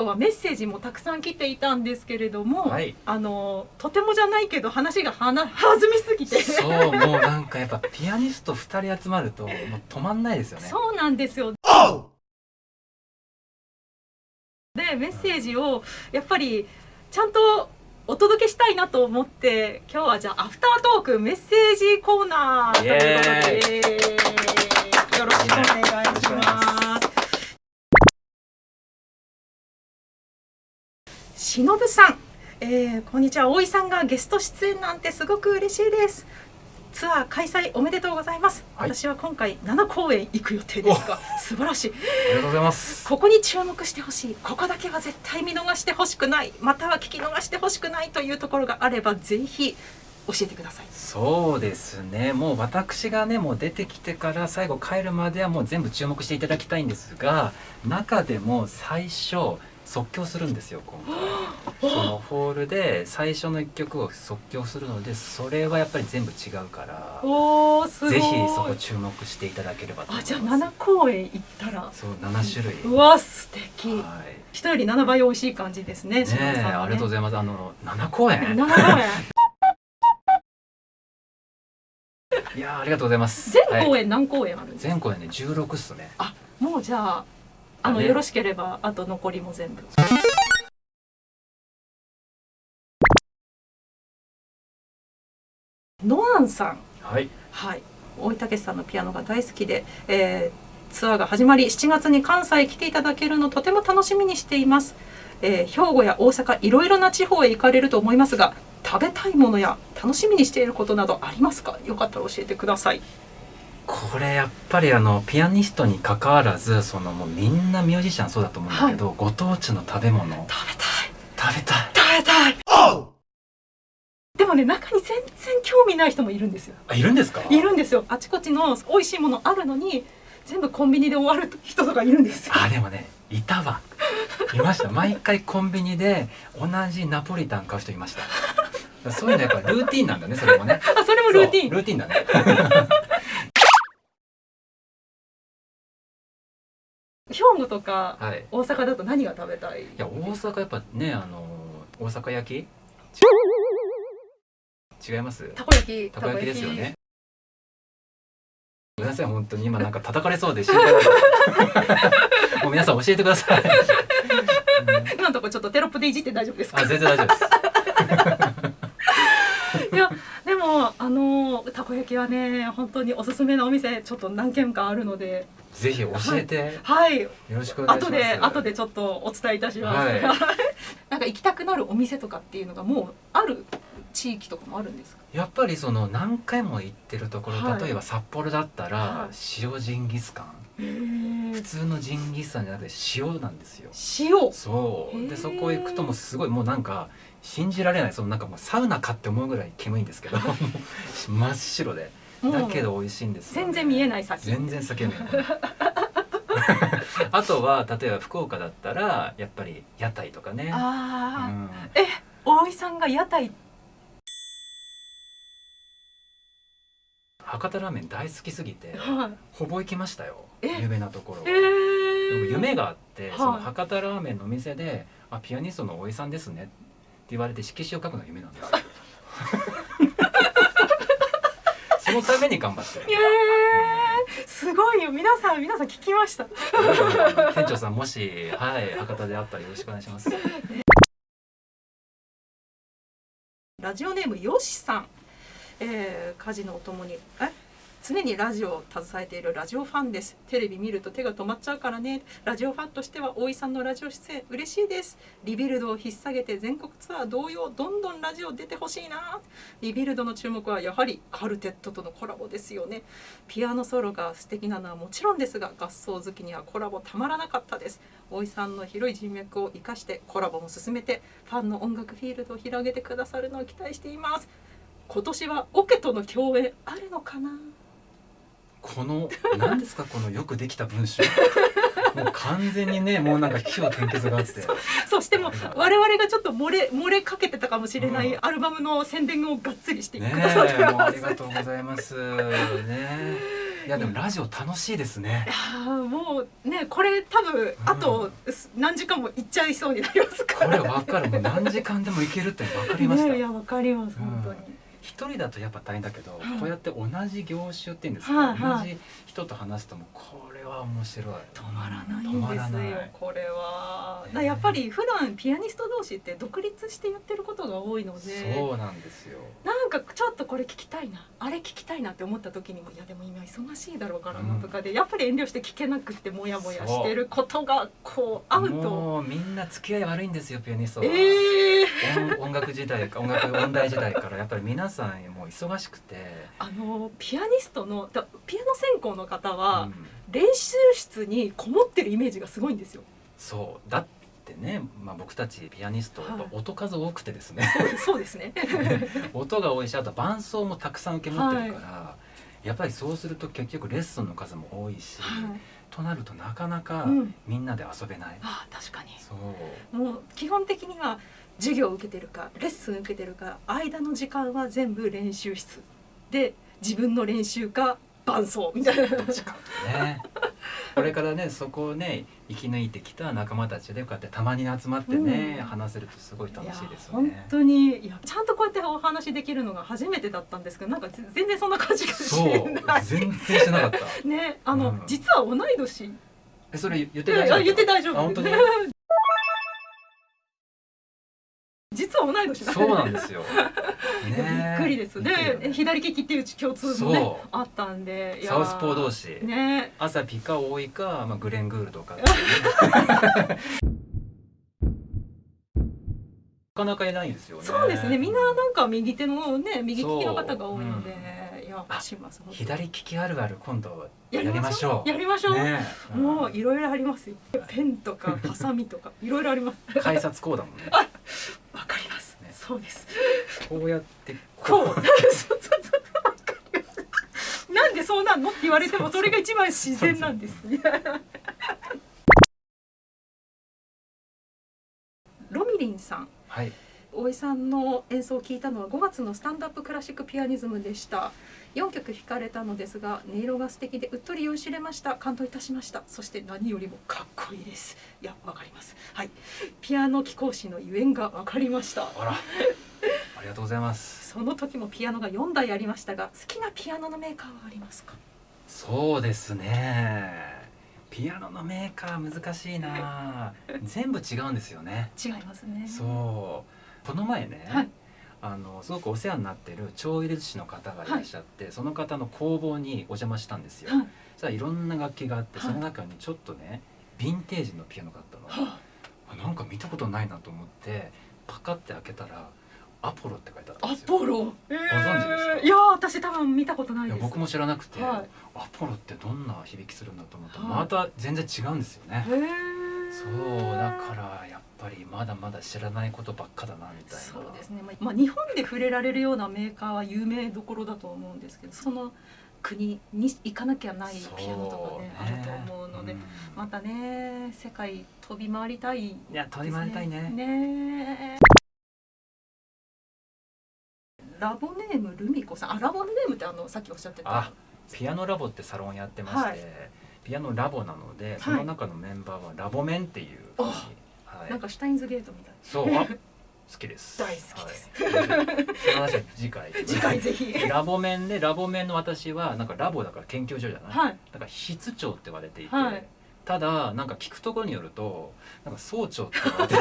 今日はメッセージもたくさん来ていたんですけれども、はい。あのとてもじゃないけど話がはな 弾みすぎて。そうもうなんかやっぱピアニスト2人集まるともう止まんないですよね。そうなんですよ。でメッセージをやっぱりちゃんとお届けしたいなと思って今日はじゃあアフタートークメッセージコーナーということで。よろしくお願いします。しのぶさん、えー、こんにちは。大井さんがゲスト出演なんてすごく嬉しいです。ツアー開催おめでとうございます、はい。私は今回7公演行く予定ですが素晴らしい。ありがとうございます。ここに注目してほしい。ここだけは絶対見逃してほしくない。または聞き逃してほしくないというところがあればぜひ教えてください。そうですね。もう私がねもう出てきてから最後帰るまではもう全部注目していただきたいんですが中でも最初即興するんですよ今回。そのホールで最初の一曲を即興するのでそれはやっぱり全部違うからおーすごい。ぜひそこ注目していただければと思います。あじゃあ7公演行ったら。そう7種類。うわ素敵。はい。人より7倍美味しい感じですねねしのぶさんはえありがとうございます。あの7公演。7公演。いやーありがとうございます。全公はい。演何公演あるんですか、全公演ね16っすね。あもうじゃああのね。よろしければあと残りも全部。ノアンさん。はい。はい。大井武さんのピアノが大好きで、えーツアーが始まり7月に関西来ていただけるのとても楽しみにしています、えー兵庫や大阪いろいろな地方へ行かれると思いますが食べたいものや楽しみにしていることなどありますか？よかったら教えてくださいこれやっぱりあのピアニストに関わらずそのもうみんなミュージシャンそうだと思うんだけど、ご当地の食べ物。食べたい。食べたい。食べたい。でもね中に全然興味ない人もいるんですよ。あいるんですか？いるんですよ。あちこちの美味しいものあるのに全部コンビニで終わる人とかいるんですよ。あでもねいたわ。いました。毎回コンビニで同じナポリタン買う人いました。そういうのやっぱルーティンなんだねそれもね。あそれもルーティン。ルーティンだね 兵庫とかはい。大阪だと何が食べたい？いや大阪やっぱねあの大阪焼き？違います？たこ焼き。たこ焼きですよね。ごめんなさい本当に。今なんか叩かれそうで もう皆さん教えてください、うん今のところちょっとテロップでいじって大丈夫ですか？あ全然大丈夫です。いやでもあのたこ焼きはね本当におすすめのお店ちょっと何軒かあるのでぜひ教えて、はい。よろしくお願いします。後で後でちょっとお伝えいたします、はい。なんか行きたくなるお店とかっていうのがもうある地域とかもあるんですか？やっぱりその何回も行ってるところ、はい。例えば札幌だったら、はい。塩ジンギスカン。普通のジンギスカンじゃなくて塩なんですよ。塩。そう。でそこ行くともうすごいもうなんか信じられない。そのなんかもうサウナかって思うぐらい煙いんですけど。真っ白でだけど美味しいんですよ。ね、全然見えない先。全然酒見え。な いあとは例えば福岡だったらやっぱり屋台とかね、うああ、ん、大井さんが屋台。博多ラーメン大好きすぎてはい。ほぼ行きましたよ。え？有名なところえでもー、夢があって、はい。その博多ラーメンのお店で「あピアニストの大井さんですね」って言われて色紙を書くのが夢なんですよ そのために頑張ってる。えー、すごいよ。皆さん皆さん聞きました。店長さんもしはい博多であったらよろしくお願いします。ラジオネームよしさん、えー、家事のお供にえ？常にラジオを携えているラジオファンです。テレビ見ると手が止まっちゃうからね。ラジオファンとしては大井さんのラジオ出演嬉しいです。リビルドを引っ提げて全国ツアー同様どんどんラジオ出てほしいな。リビルドの注目はやはりカルテットとのコラボですよね。ピアノソロが素敵なのはもちろんですが合奏好きにはコラボたまらなかったです。大井さんの広い人脈を生かしてコラボも進めてファンの音楽フィールドを広げてくださるのを期待しています。今年はオケとの共演あるのかな？この何ですかこのよくできた文章。もう完全にねもうなんか気を転結があって。そしても我々がちょっと漏れ漏れかけてたかもしれないうん。アルバムの宣伝をがっつりしてくねださってます、ありがとうございます。ねいやでもラジオ楽しいですね。いやーもうねこれ多分あと何時間も行っちゃいそうになりますかこれら。わかる。もう何時間でもいけるって分かりました、ねいやわかりますうん本当に。一人だとやっぱ大変だけど、はい。こうやって同じ業種っていうんですか、同じ人と話すともうこれは面白い。止まらないんですよこれは。やっぱり普段ピアニスト同士って独立してやってることが多いので。そうなんですよ。なんかちょっとこれ聞きたいなあれ聞きたいなって思った時にもいやでも今忙しいだろうからなとかで、やっぱり遠慮して聞けなくってモヤモヤしてることがこう合うと。もうみんな付き合い悪いんですよピアニストは、ええ音 音楽時代か音楽音大時代から。やっぱり皆さんもう忙しくて、あのピアニストのだピアノ専攻の方は、うん。練習室にこもってるイメージがすごいんですよ。そうだってね、まあ、僕たちピアニストやっぱはい音数多くてですね、そうそうですね。音が多いしあと伴奏もたくさん受け持ってるから、やっぱりそうすると結局レッスンの数も多いし、はい。となるとなかなかうんみんなで遊べない、ああ確かに。そうもう基本的には授業を受けてるかレッスン受けてるか間の時間は全部練習室で自分の練習か伴奏みたいな。どっちかねこれからねそこをね生き抜いてきた仲間たちでこうやってたまに集まってね、うん話せるとすごい楽しいですよ本ね。当にいやちゃんとこうやってお話できるのが初めてだったんですけどなんかぜ全然そんな感じがしそうない。全然してなかった。ねあの、うん実は同い年えそれ言って大丈夫？言って大丈夫あ本当に？実は同い年だそうなんですよ。ねびっくりです。で左利きっていう共通もねあったんで。サウスポー同士。ね。朝ピカ多いか、まあ、グレングールとか。なかなかいないですよね。そうですね。みんななんか右手のね右利きの方が多いので、左利きあるある今度ややりましょう。やりましょう、ねもういろいろありますよ。ペンとかハサミとかいろいろあります。改札こうだもんね。そうです。こうやってこう。なんでそうなんのって言われてもそれが一番自然なんです。ロミリンさん。はい。大井さんの演奏を聞いたのは5月のスタンドアップクラシックピアニズムでした4曲弾かれたのですが音色が素敵でうっとり酔いしれました感動いたしましたそして何よりもかっこいいですいやわかりますはいピアノ貴公子のゆえんがわかりましたあら。ありがとうございます。その時もピアノが4台ありましたが好きなピアノのメーカーはありますか？そうですね。ピアノのメーカー難しいな。全部違うんですよね。違いますねそう。この前ね。はい。あのすごくお世話になってる超入れ寿司の方がいらっしゃって、その方の工房にお邪魔したんですよ。はい。いろんな楽器があって、はい。その中にちょっとねヴィンテージのピアノがあったの。はあなんか見たことないなと思ってパカって開けたらアポロって書いてあったんアですよ。ポロ、えー。存知ですか？いやー私多分見たことない僕も知らなくて、はい。アポロってどんな響きするんだと思ったら、はい。また全然違うんですよね。へーまだまだ知らないことばっかだなみたいな。そうですね、まあまあ、日本で触れられるようなメーカーは有名どころだと思うんですけどその国に行かなきゃないピアノとかねそう。あると思うので、ん。またね世界飛び回りたいいや飛び回りたいね。ねラボネームルミコさん。あラボネームってあのさっきおっしゃってた。あピアノラボってサロンやってまして、はい。ピアノラボなのでその中のメンバーはラボメンっていうふうに、はい。なんかシュタインズゲートみたい。そう。あ好きです。大好きです。はい、その話は次回。次回ぜひ。ラボ面でラボ面の私はなんかラボだから研究所じゃない、はい。だから室長って言われていて、はい。ただなんか聞くところによるとなんか総長って言われて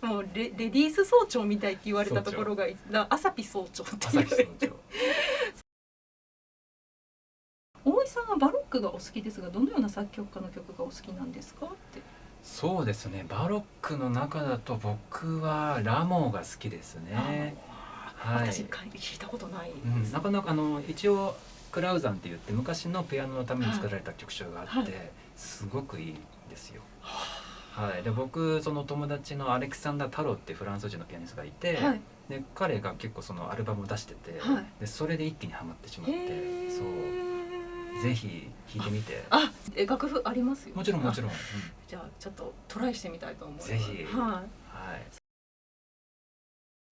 もうレレディース総長みたいって言われたところがだアサピ総長って朝いう日総長。大井さんはバロックがお好きですがどのような作曲家の曲がお好きなんですか？ってそうですね。バロックの中だと僕はラモーが好きですね、あはい私聞いたことない。うん、なかなかあの一応クラウザンって言って昔のピアノのために作られた曲集があって、はい。すごくいいんですよ。はい、で僕その友達のアレクサンダー・タロってフランス人のピアニストがいて、はい。で彼が結構そのアルバムを出してて、はい。でそれで一気にはまってしまっへてー。そうぜひ弾いてみて。あえ楽譜ありますよ。もちろんもちろん。うんじゃあちょっとトライしてみたいと思います。ぜひ。はい。はい、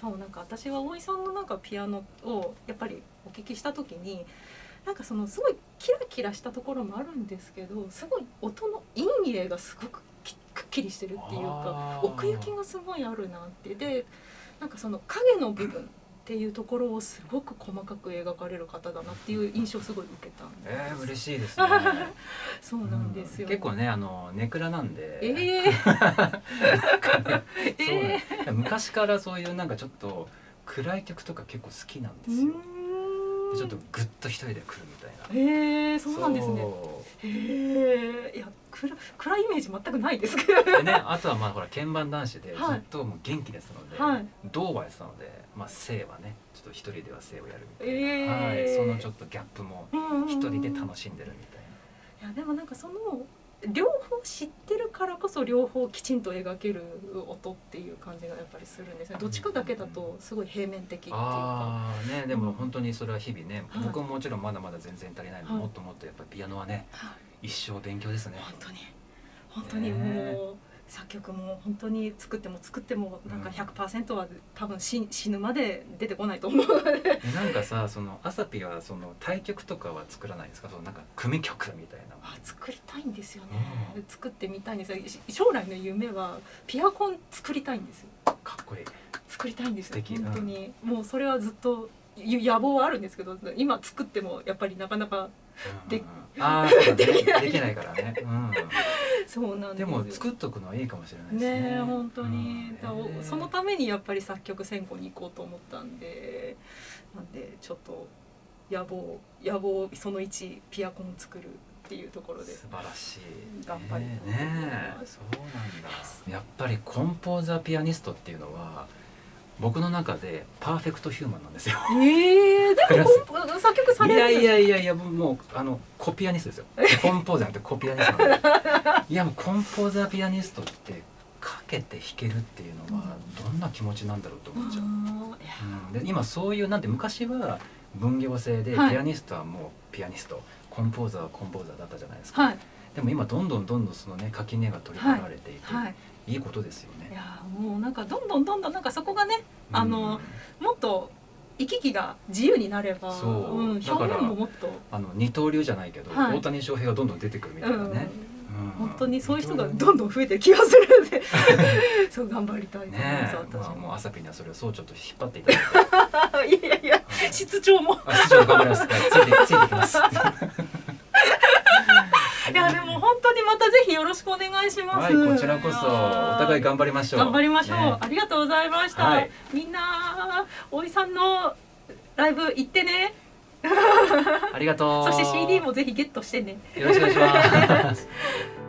そうなんか私は大井さんのなんかピアノをやっぱりお聞きした時になんかそのすごいキラキラしたところもあるんですけどすごい音の陰影がすごくきくっきりしてるっていうか奥行きがすごいあるなって。でなんかその影の部分っていうところをすごく細かく描かれる方だなっていう印象をすごい受けたんで、えー、嬉しいですね。そうなんですよ、うん結構ねあのネクラなんで、え えそうね昔からそういうなんかちょっと暗い曲とか結構好きなんですよ、でちょっとグッと一人で来るみたいな。ええそうなんですね。そへえいや暗暗いイメージ全くないですけど。うでねあとはまあほら鍵盤男子でずはい。っともう元気ですので、はい。銅はやってたのでまあ性はねちょっと一人では性をやるみたいな、ええはい、そのちょっとギャップも一人で楽しんでるみたいな。いやでもなんかその両方知ってるからこそ両方きちんと描ける音っていう感じがやっぱりするんですね。どっちかだけだとすごい平面的っていうか。ああねでもうん。本当にそれは日々ね、はい。僕ももちろんまだまだ全然足りないので、はい。もっともっとやっぱりピアノはねはい。一生勉強ですね。本当に。本当にもう作曲も本当に作っても作ってもなんかうん。100%は多分死死ぬまで出てこないと思うので。えなんかさそのアサピはその対曲とかは作らないですか？そのなんか組曲みたいな。あ作りたいんですよね、う作ってみたいんですよ。し将来の夢はピアコン作りたいんですよ。かっこいい。作りたいんですよ。本当に、もうそれはずっとゆ野望はあるんですけど今作ってもやっぱりなかなかでうんうん。できないからね、うん、そうなんでですも作っとくのはいいかもしれないですね。ねえ本当に、うん。そのためにやっぱり作曲専攻に行こうと思ったんでなんでちょっと野望野望その1ピアコン作るっていうところで素晴らしい。頑張りねたいと思いえます。そうなんだ。やっぱりコンポーザーピアニストっていうのは僕の中でパーフェクトヒューマンなんですよ。ええでクラも作曲される。いやいやいやいやもうあのコピアニストですよ。コンポーザーってコピアニストいやもうコンポーザーピアニストってかけて弾けるっていうのはどんな気持ちなんだろうと思っちゃう、うん、で今そういうなんて昔は分業制ではい。ピアニストはもうピアニスト、コンポーザーはコンポーザーだったじゃないですか、はいでも今どんどんどんどんそのね垣根が取り払われていて、はいい、いことですよね。いやもうなんかどんどんどんどんなんかそこがねうん。あのもっと行き来が自由になればそう。うん、表現ももっと、あの二刀流じゃないけど、はい。大谷翔平がどんどん出てくるみたいなね。うん。うん。本当にそういう人がどんどん増えてる気がするんで。そう頑張りたいと思いねます、え、私まあ、もうも。朝ピにはそれをそうちょっと引っ張っていただいて。いやいやはい室長も。あ市長頑張ります。はいついてついてきます いやでも本当にまたぜひよろしくお願いします。はいこちらこそお互い頑張りましょう頑張りましょう、ねありがとうございました。はいみんなおいさんのライブ行ってね。ありがとう そして CD もぜひゲットしてね。よろしくお願いします